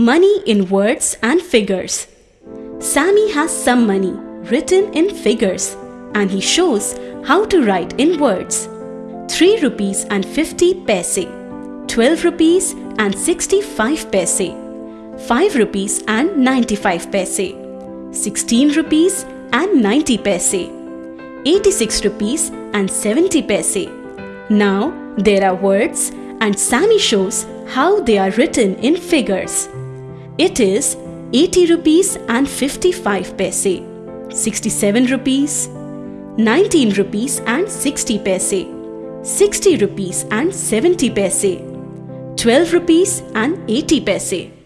Money in words and figures. Sammy has some money written in figures and he shows how to write in words. 3 rupees and 50 paise, 12 rupees and 65 paise, 5 rupees and 95 paise, 16 rupees and 90 paise, 86 rupees and 70 paise. Now there are words and Sammy shows how they are written in figures. It is 80 rupees and 55 paise, 67 rupees, 19 rupees and 60 paise, 60 rupees and 70 paise, 12 rupees and 80 paise.